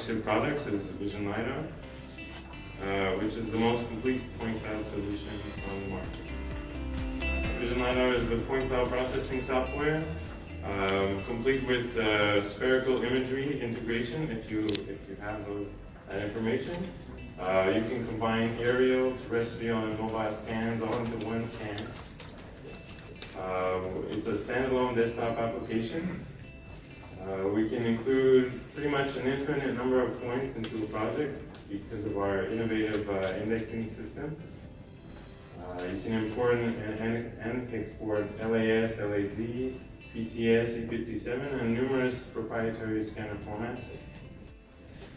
flagship products is Vision LiDAR, uh, which is the most complete point cloud solution on the market. Vision LiDAR is the point cloud processing software, um, complete with uh, spherical imagery integration if you, if you have those, that information. Uh, you can combine aerial, terrestrial, and mobile scans all into one scan. Uh, it's a standalone desktop application. Uh, we can include pretty much an infinite number of points into a project because of our innovative uh, indexing system. Uh, you can import and, and, and, export LAS, LAZ, PTS, E57, and numerous proprietary scanner formats.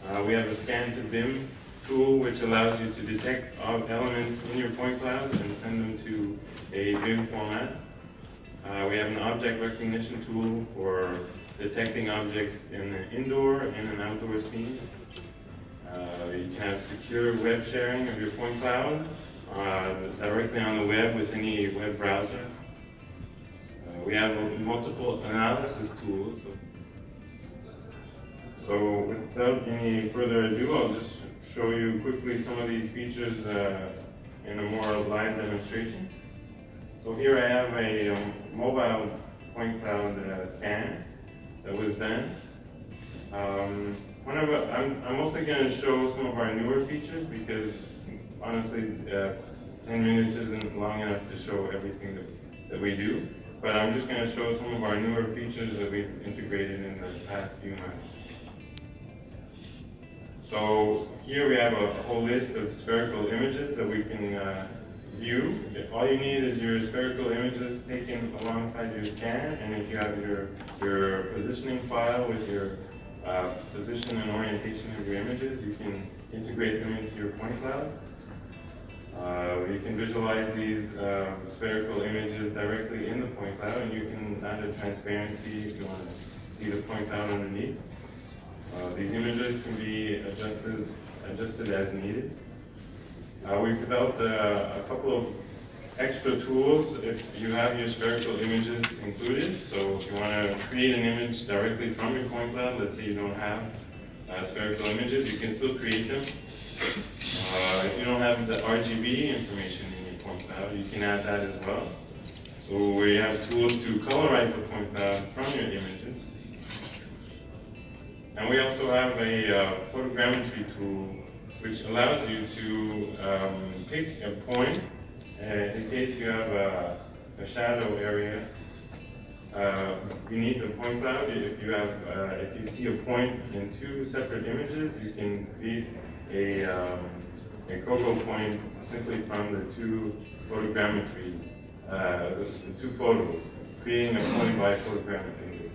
Uh, we have a scan to BIM tool which allows you to detect elements in your point cloud and send them to a BIM format. Uh, we have an object recognition tool for detecting objects in an indoor and an outdoor scene. Uh, you can have secure web sharing of your point cloud uh, directly on the web with any web browser. Uh, we have multiple analysis tools. So without any further ado, I'll just show you quickly some of these features uh, in a more live demonstration. So here I have a um, mobile point cloud uh, scan that was done. Um, whenever, I'm, I'm mostly going to show some of our newer features because honestly, uh, 10 minutes isn't long enough to show everything that, that we do. But I'm just going to show some of our newer features that we've integrated in the past few months. So here we have a, whole list of spherical images that we can uh, view. All you need is your spherical images taken alongside your scan, and if you have your, your positioning file with your uh, position and orientation of your images, you can integrate them into your point cloud. Uh, you can visualize these uh, spherical images directly in the point cloud, and you can add a transparency if you want to see the point cloud underneath. Uh, these images can be adjusted, adjusted as needed. Uh, we've developed a, a, couple of extra tools if you have your spherical images included. So if you want to create an image directly from your point cloud, let's say you don't have uh, spherical images, you can still create them. Uh, if you don't have the RGB information in your point cloud, you can add that as well. So we have tools to colorize the point cloud from your images. And we also have a uh, photogrammetry tool which allows you to um, pick a point uh, in case you have a, a shadow area uh, beneath the point cloud. If you have, uh, if you see a point in two separate images, you can create a um, a COGO point simply from the two photogrammetry, uh, the two photos, creating a point by photogrammetry.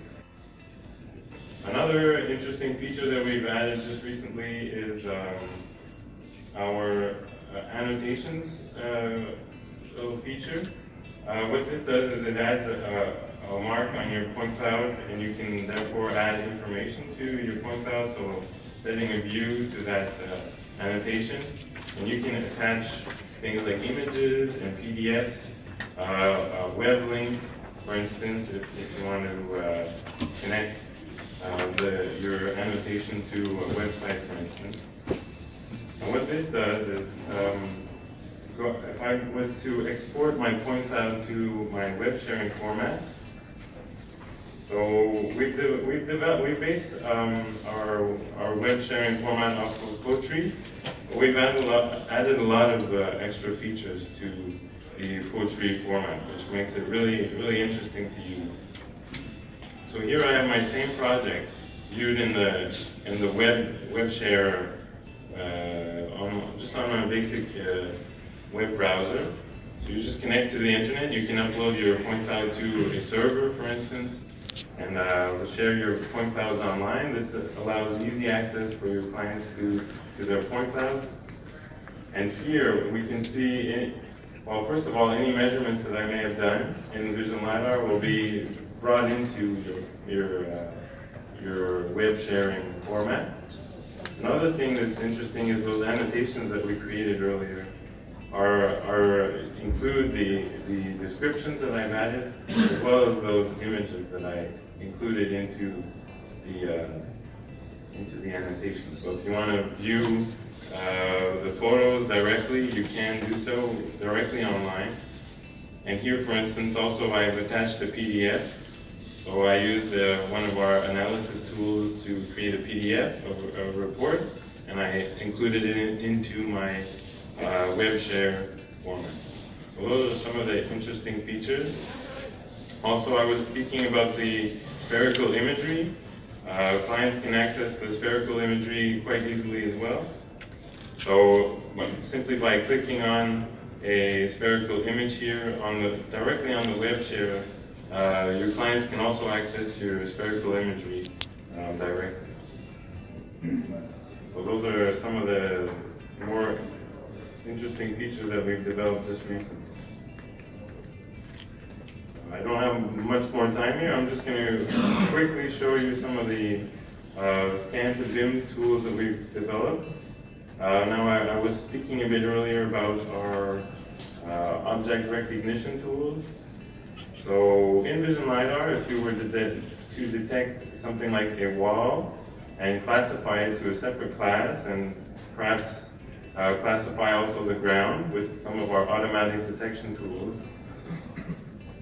Another interesting feature that we've added just recently is um, our uh, annotations uh, little feature. Uh, what this does is it adds a, a, mark on your point cloud and you can therefore add information to your point cloud. So setting a view to that uh, annotation and you can attach things like images and PDFs, uh, a web link, for instance, if, if you want to uh, connect the, your annotation to a website, for instance. And what this does is, um, if I was to export my point cloud to my web sharing format, so we've, de we've developed, we based um, our, our web sharing format off of Potree. We've added a lot, added a lot of uh, extra features to the Potree format, which makes it really, really interesting to use. So here I have my same project viewed in the in the web web share uh, just on a basic uh, web browser. So you just connect to the internet. You can upload your point cloud to a server, for instance, and uh, share your point clouds online. This allows easy access for your clients to to their point clouds. And here we can see. Any, well, first of all, any measurements that I may have done in the Vision LiDAR will be brought into your, your, uh, your web sharing format. Another thing that's interesting is those annotations that we created earlier are, are include the, the descriptions that I've added, as well as those images that I included into the, uh, into the annotation. So if you want to view uh, the photos directly, you can do so directly online. And here, for instance, also I've attached a PDF. So I used uh, one of our analysis tools to create a PDF of a, report, and I included it in, into my uh, web share format. So those are some of the interesting features. Also, I was speaking about the spherical imagery. Uh, clients can access the spherical imagery quite easily as well. So simply by clicking on a spherical image here on the directly on the web share, uh, your clients can also access your spherical imagery um, directly. So those are some of the more interesting features that we've developed just recently. I don't have much more time here. I'm just going to quickly show you some of the uh, scan to BIM tools that we've developed. Uh, now, I, I, was speaking a bit earlier about our uh, object recognition tools. So in Vision LiDAR, if you were to, de to detect something like a wall and classify it to a separate class and perhaps uh, classify also the ground with some of our automatic detection tools,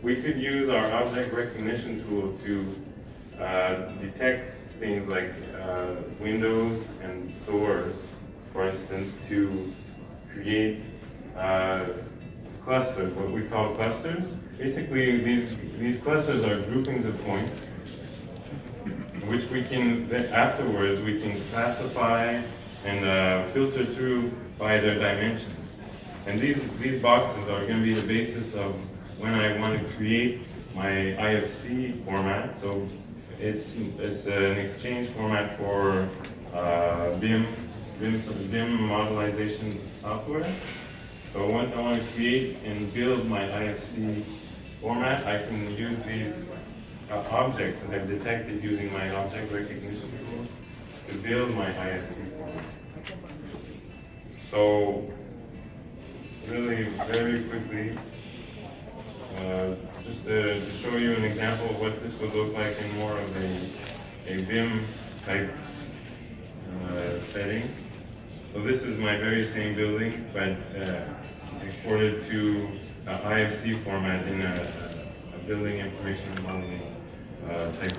we could use our object recognition tool to uh, detect things like uh, windows and doors, for instance, to create uh, clusters, what we call clusters. Basically, these, these clusters are groupings of points, which we can, afterwards, we can classify and uh, filter through by their dimensions. And these, these boxes are going to be the basis of when I want to create my IFC format. So it's, it's an exchange format for uh, BIM, BIM, BIM modelization software. So once I want to create and build my IFC format, I can use these uh, objects that I've detected using my object recognition tool to build my IFC format. So really very quickly, uh, just to, to, show you an example of what this would look like in more of a, a BIM type uh, setting. So this is my very same building, but uh, exported to IFC format in a, a building information modeling uh, type.